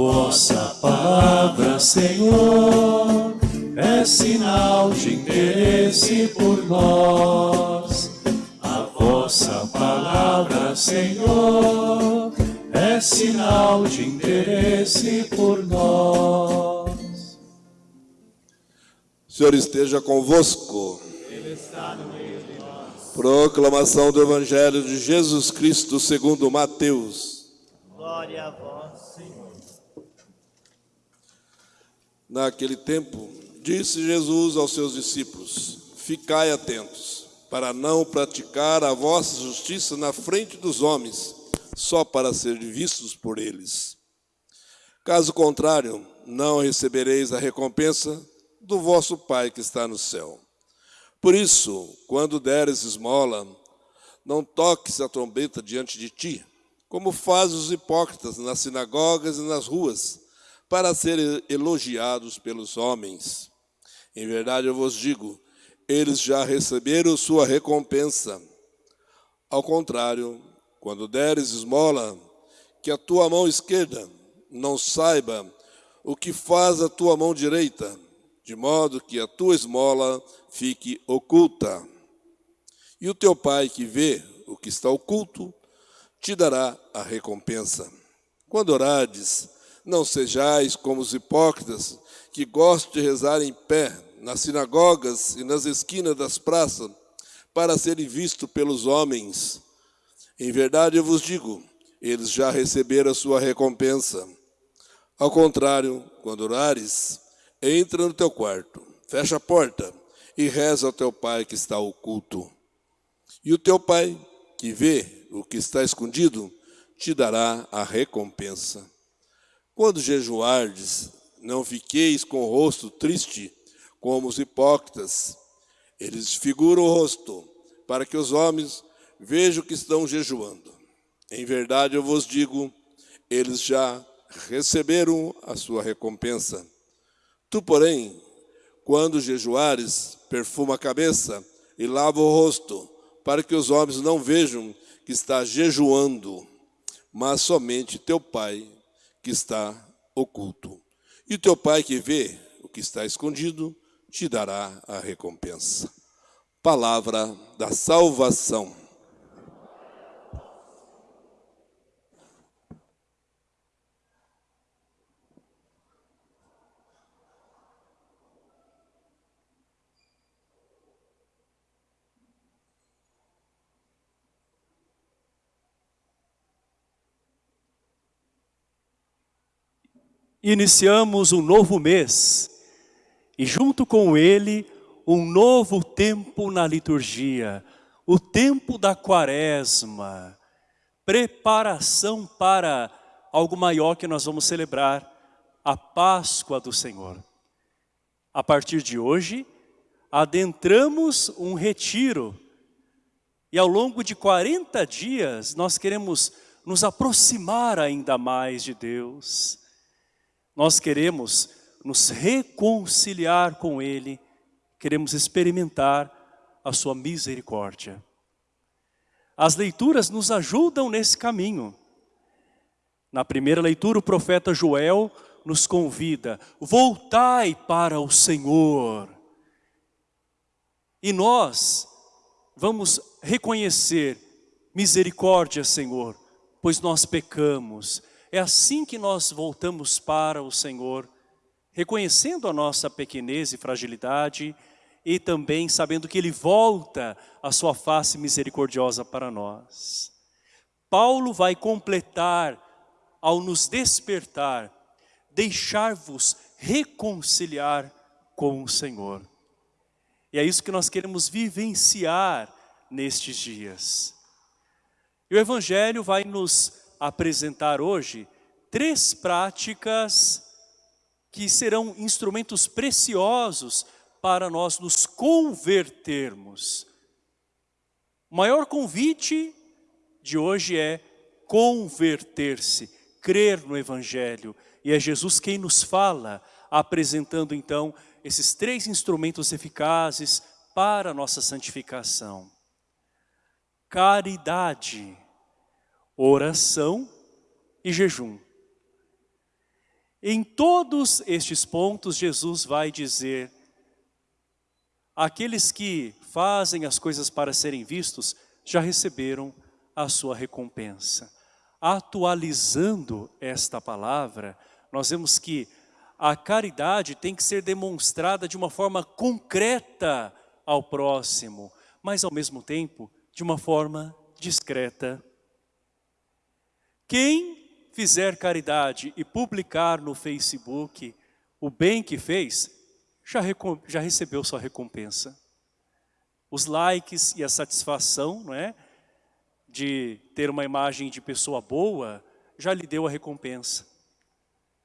vossa palavra, Senhor, é sinal de interesse por nós. Vossa palavra, Senhor, é sinal de interesse por nós. Palavra, Senhor, é sinal de interesse por nós. O Senhor esteja convosco. Proclamação do Evangelho de Jesus Cristo segundo Mateus. Glória a vós, Senhor. Naquele tempo, disse Jesus aos seus discípulos: Ficai atentos, para não praticar a vossa justiça na frente dos homens, só para ser vistos por eles. Caso contrário, não recebereis a recompensa do vosso Pai que está no céu. Por isso, quando deres esmola, não toques a trombeta diante de ti, como fazem os hipócritas nas sinagogas e nas ruas, para serem elogiados pelos homens. Em verdade eu vos digo, eles já receberam sua recompensa. Ao contrário, quando deres esmola, que a tua mão esquerda não saiba o que faz a tua mão direita, de modo que a tua esmola fique oculta. E o teu pai que vê o que está oculto, te dará a recompensa. Quando orades, não sejais como os hipócritas, que gostam de rezar em pé, nas sinagogas e nas esquinas das praças, para serem vistos pelos homens. Em verdade eu vos digo, eles já receberam a sua recompensa. Ao contrário, quando orares, entra no teu quarto, fecha a porta e reza ao teu pai que está oculto. E o teu pai, que vê o que está escondido, te dará a recompensa. Quando jejuardes, não fiqueis com o rosto triste, como os hipócritas. Eles figuram o rosto, para que os homens vejam que estão jejuando. Em verdade eu vos digo, eles já receberam a sua recompensa. Tu, porém, quando jejuares, perfuma a cabeça e lava o rosto, para que os homens não vejam que está jejuando, mas somente teu Pai que está oculto. E teu Pai que vê o que está escondido, te dará a recompensa. Palavra da salvação. Iniciamos um novo mês e junto com ele um novo tempo na liturgia, o tempo da quaresma, preparação para algo maior que nós vamos celebrar, a Páscoa do Senhor. A partir de hoje, adentramos um retiro e ao longo de 40 dias nós queremos nos aproximar ainda mais de Deus. Nós queremos nos reconciliar com Ele, queremos experimentar a Sua misericórdia. As leituras nos ajudam nesse caminho. Na primeira leitura, o profeta Joel nos convida, voltai para o Senhor. E nós vamos reconhecer misericórdia, Senhor, pois nós pecamos. É assim que nós voltamos para o Senhor, reconhecendo a nossa pequenez e fragilidade e também sabendo que Ele volta a sua face misericordiosa para nós. Paulo vai completar ao nos despertar, deixar-vos reconciliar com o Senhor. E é isso que nós queremos vivenciar nestes dias. E o Evangelho vai nos apresentar hoje três práticas que serão instrumentos preciosos para nós nos convertermos. O maior convite de hoje é converter-se, crer no Evangelho. E é Jesus quem nos fala, apresentando então esses três instrumentos eficazes para a nossa santificação. Caridade, oração e jejum. Em todos estes pontos, Jesus vai dizer, aqueles que fazem as coisas para serem vistos, já receberam a sua recompensa. Atualizando esta palavra, nós vemos que a caridade tem que ser demonstrada de uma forma concreta ao próximo, mas ao mesmo tempo de uma forma discreta. Quem fizer caridade e publicar no Facebook o bem que fez, já, já recebeu sua recompensa. Os likes e a satisfação não é, de ter uma imagem de pessoa boa, já lhe deu a recompensa.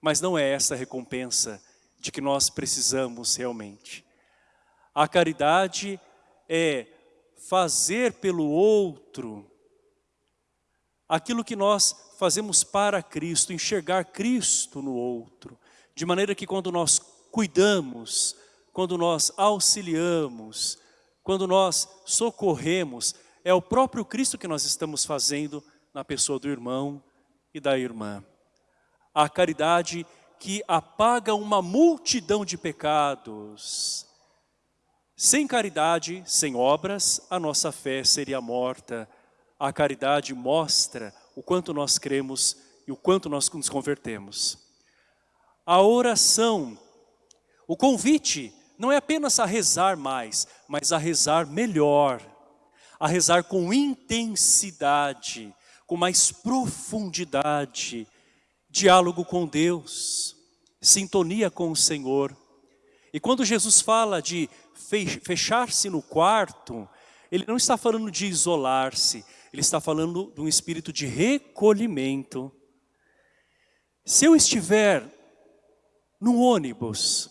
Mas não é essa recompensa de que nós precisamos realmente. A caridade é fazer pelo outro aquilo que nós fazemos para Cristo, enxergar Cristo no outro, de maneira que quando nós cuidamos, quando nós auxiliamos, quando nós socorremos, é o próprio Cristo que nós estamos fazendo na pessoa do irmão e da irmã. A caridade que apaga uma multidão de pecados. Sem caridade, sem obras, a nossa fé seria morta. A caridade mostra o quanto nós cremos e o quanto nós nos convertemos. A oração, o convite, não é apenas a rezar mais, mas a rezar melhor, a rezar com intensidade, com mais profundidade, diálogo com Deus, sintonia com o Senhor. E quando Jesus fala de fechar-se no quarto, Ele não está falando de isolar-se, ele está falando de um espírito de recolhimento. Se eu estiver no ônibus,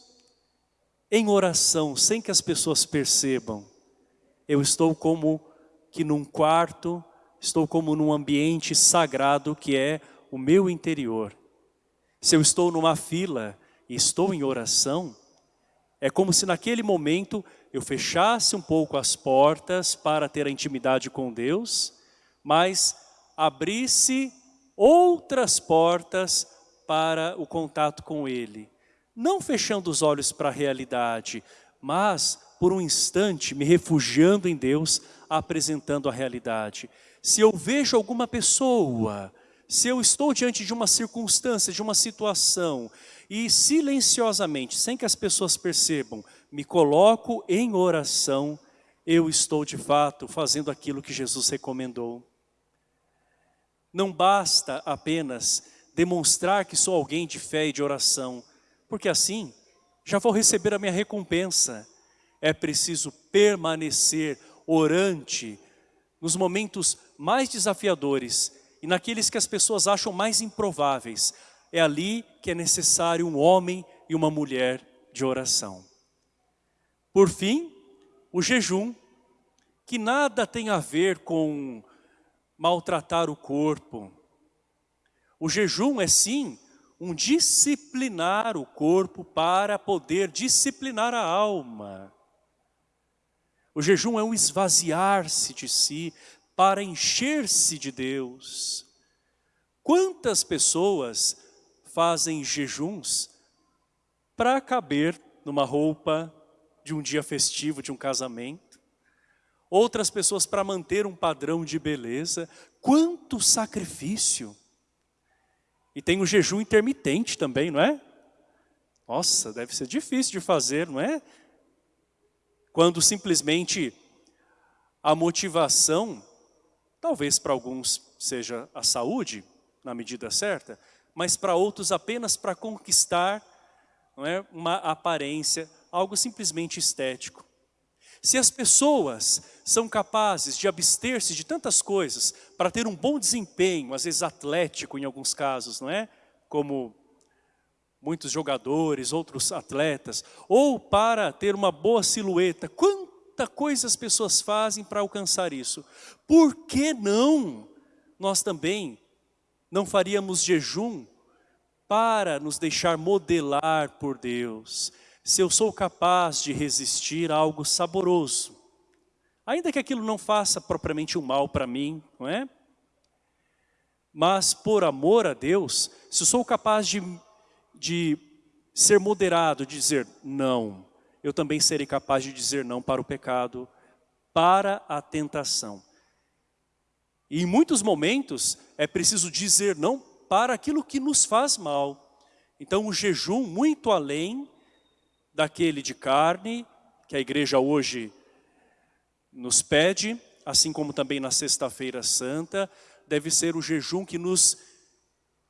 em oração, sem que as pessoas percebam, eu estou como que num quarto, estou como num ambiente sagrado que é o meu interior. Se eu estou numa fila e estou em oração, é como se naquele momento eu fechasse um pouco as portas para ter a intimidade com Deus mas abrisse outras portas para o contato com Ele. Não fechando os olhos para a realidade, mas por um instante me refugiando em Deus, apresentando a realidade. Se eu vejo alguma pessoa, se eu estou diante de uma circunstância, de uma situação, e silenciosamente, sem que as pessoas percebam, me coloco em oração, eu estou de fato fazendo aquilo que Jesus recomendou. Não basta apenas demonstrar que sou alguém de fé e de oração, porque assim já vou receber a minha recompensa. É preciso permanecer orante nos momentos mais desafiadores e naqueles que as pessoas acham mais improváveis. É ali que é necessário um homem e uma mulher de oração. Por fim, o jejum, que nada tem a ver com maltratar o corpo. O jejum é sim um disciplinar o corpo para poder disciplinar a alma. O jejum é um esvaziar-se de si para encher-se de Deus. Quantas pessoas fazem jejuns para caber numa roupa de um dia festivo, de um casamento? Outras pessoas para manter um padrão de beleza. Quanto sacrifício! E tem o jejum intermitente também, não é? Nossa, deve ser difícil de fazer, não é? Quando simplesmente a motivação, talvez para alguns seja a saúde, na medida certa, mas para outros apenas para conquistar não é, uma aparência, algo simplesmente estético. Se as pessoas são capazes de abster-se de tantas coisas para ter um bom desempenho, às vezes atlético em alguns casos, não é? Como muitos jogadores, outros atletas, ou para ter uma boa silhueta, quanta coisa as pessoas fazem para alcançar isso. Por que não nós também não faríamos jejum para nos deixar modelar por Deus? Se eu sou capaz de resistir a algo saboroso, ainda que aquilo não faça propriamente um mal para mim, não é? Mas por amor a Deus, se eu sou capaz de, de ser moderado, de dizer não, eu também serei capaz de dizer não para o pecado, para a tentação. E em muitos momentos é preciso dizer não para aquilo que nos faz mal. Então o jejum muito além daquele de carne, que a igreja hoje nos pede, assim como também na sexta-feira santa, deve ser o jejum que nos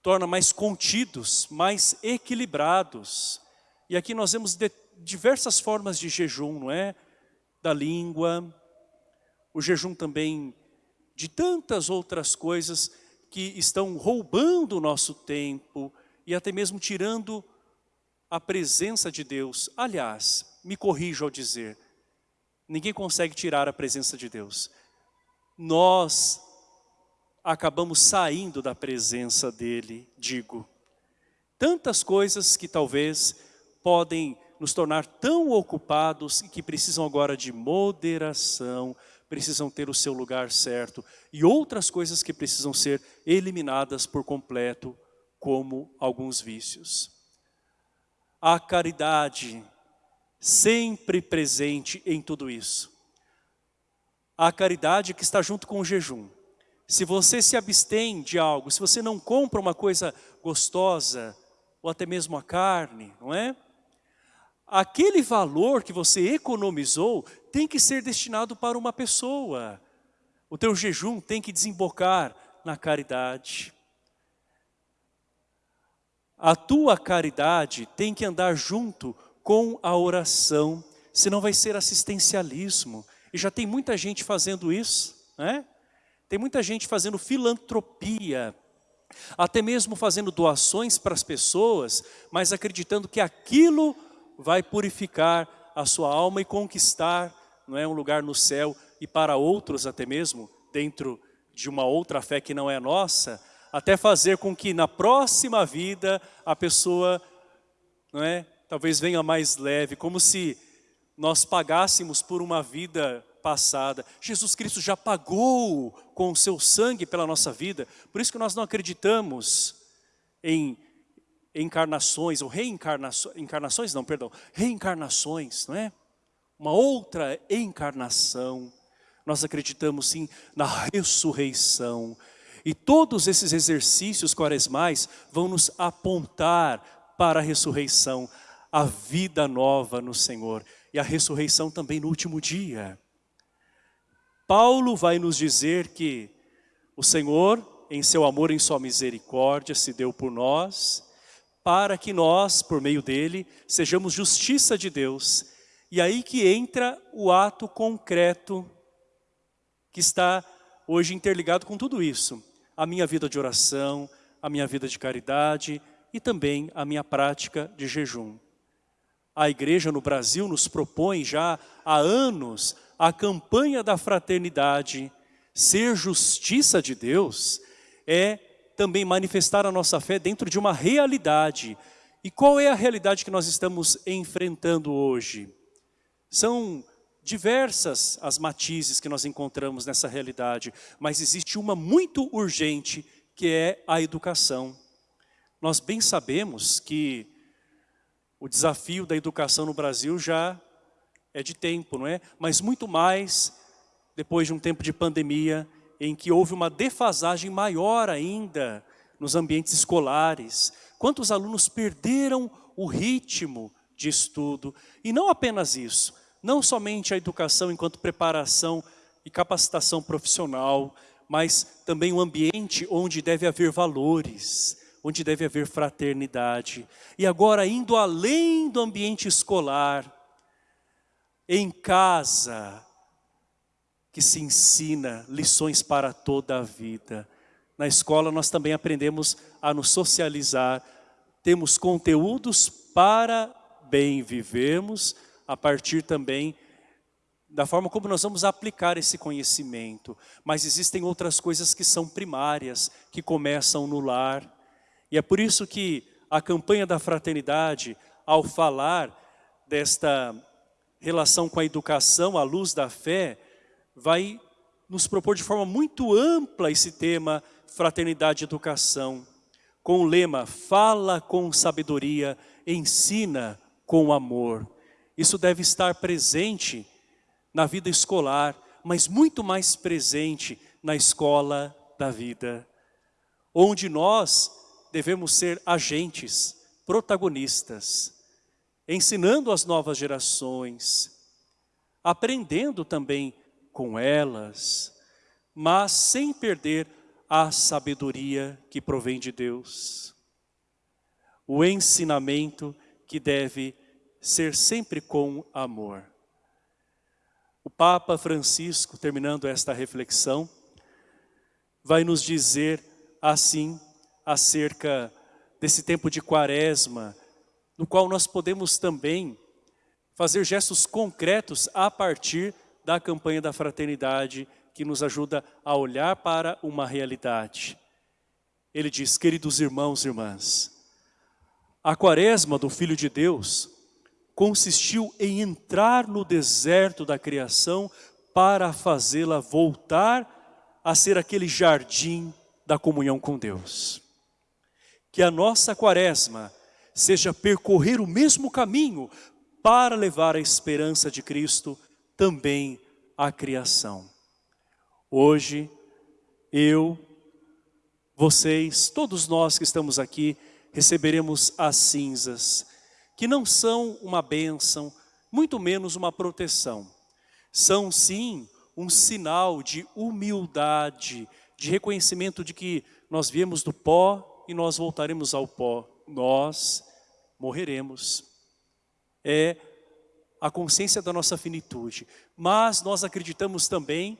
torna mais contidos, mais equilibrados. E aqui nós vemos diversas formas de jejum, não é? Da língua, o jejum também de tantas outras coisas que estão roubando o nosso tempo e até mesmo tirando a presença de Deus. Aliás, me corrijo ao dizer, ninguém consegue tirar a presença de Deus. Nós acabamos saindo da presença dEle, digo. Tantas coisas que talvez podem nos tornar tão ocupados e que precisam agora de moderação, precisam ter o seu lugar certo e outras coisas que precisam ser eliminadas por completo, como alguns vícios. A caridade sempre presente em tudo isso. A caridade que está junto com o jejum. Se você se abstém de algo, se você não compra uma coisa gostosa, ou até mesmo a carne, não é? aquele valor que você economizou tem que ser destinado para uma pessoa. O teu jejum tem que desembocar na caridade. A tua caridade tem que andar junto com a oração, senão vai ser assistencialismo. E já tem muita gente fazendo isso, né? Tem muita gente fazendo filantropia, até mesmo fazendo doações para as pessoas, mas acreditando que aquilo vai purificar a sua alma e conquistar não é, um lugar no céu e para outros até mesmo, dentro de uma outra fé que não é nossa, até fazer com que na próxima vida a pessoa, não é, talvez venha mais leve, como se nós pagássemos por uma vida passada. Jesus Cristo já pagou com o seu sangue pela nossa vida, por isso que nós não acreditamos em encarnações, ou reencarnações, encarnações não, perdão, reencarnações, não é? Uma outra encarnação. Nós acreditamos sim na ressurreição. E todos esses exercícios quaresmais vão nos apontar para a ressurreição, a vida nova no Senhor. E a ressurreição também no último dia. Paulo vai nos dizer que o Senhor, em seu amor, em sua misericórdia, se deu por nós, para que nós, por meio dele, sejamos justiça de Deus. E aí que entra o ato concreto que está hoje interligado com tudo isso. A minha vida de oração, a minha vida de caridade e também a minha prática de jejum. A igreja no Brasil nos propõe já há anos a campanha da fraternidade. Ser justiça de Deus é também manifestar a nossa fé dentro de uma realidade. E qual é a realidade que nós estamos enfrentando hoje? São diversas as matizes que nós encontramos nessa realidade, mas existe uma muito urgente, que é a educação. Nós bem sabemos que o desafio da educação no Brasil já é de tempo, não é? Mas muito mais depois de um tempo de pandemia, em que houve uma defasagem maior ainda nos ambientes escolares. Quantos alunos perderam o ritmo de estudo. E não apenas isso, não somente a educação enquanto preparação e capacitação profissional, mas também um ambiente onde deve haver valores, onde deve haver fraternidade. E agora, indo além do ambiente escolar, em casa, que se ensina lições para toda a vida. Na escola nós também aprendemos a nos socializar, temos conteúdos para bem vivermos, a partir também da forma como nós vamos aplicar esse conhecimento. Mas existem outras coisas que são primárias, que começam no lar. E é por isso que a campanha da fraternidade, ao falar desta relação com a educação à luz da fé, vai nos propor de forma muito ampla esse tema fraternidade e educação, com o lema fala com sabedoria, ensina com amor. Isso deve estar presente na vida escolar, mas muito mais presente na escola da vida, onde nós devemos ser agentes, protagonistas, ensinando as novas gerações, aprendendo também com elas, mas sem perder a sabedoria que provém de Deus. O ensinamento que deve ser sempre com amor. O Papa Francisco, terminando esta reflexão, vai nos dizer assim acerca desse tempo de quaresma, no qual nós podemos também fazer gestos concretos a partir da campanha da fraternidade, que nos ajuda a olhar para uma realidade. Ele diz, queridos irmãos e irmãs, a quaresma do Filho de Deus consistiu em entrar no deserto da criação para fazê-la voltar a ser aquele jardim da comunhão com Deus. Que a nossa quaresma seja percorrer o mesmo caminho para levar a esperança de Cristo também à criação. Hoje, eu, vocês, todos nós que estamos aqui, receberemos as cinzas que não são uma bênção, muito menos uma proteção. São sim um sinal de humildade, de reconhecimento de que nós viemos do pó e nós voltaremos ao pó. Nós morreremos. É a consciência da nossa finitude. Mas nós acreditamos também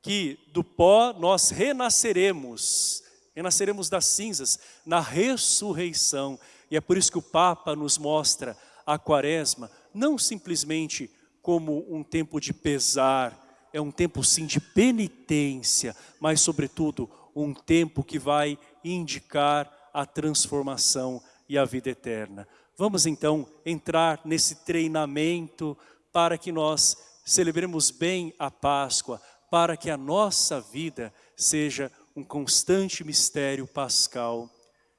que do pó nós renasceremos, renasceremos das cinzas, na ressurreição. E é por isso que o Papa nos mostra a quaresma, não simplesmente como um tempo de pesar, é um tempo sim de penitência, mas sobretudo um tempo que vai indicar a transformação e a vida eterna. Vamos então entrar nesse treinamento para que nós celebremos bem a Páscoa, para que a nossa vida seja um constante mistério pascal.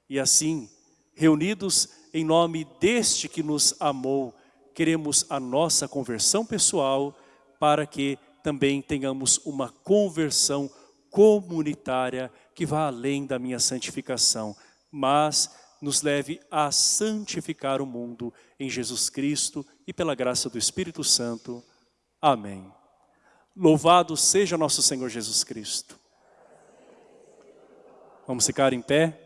E assim, reunidos em nome deste que nos amou, queremos a nossa conversão pessoal para que também tenhamos uma conversão comunitária que vá além da minha santificação, mas nos leve a santificar o mundo em Jesus Cristo e pela graça do Espírito Santo. Amém. Louvado seja nosso Senhor Jesus Cristo. Vamos ficar em pé?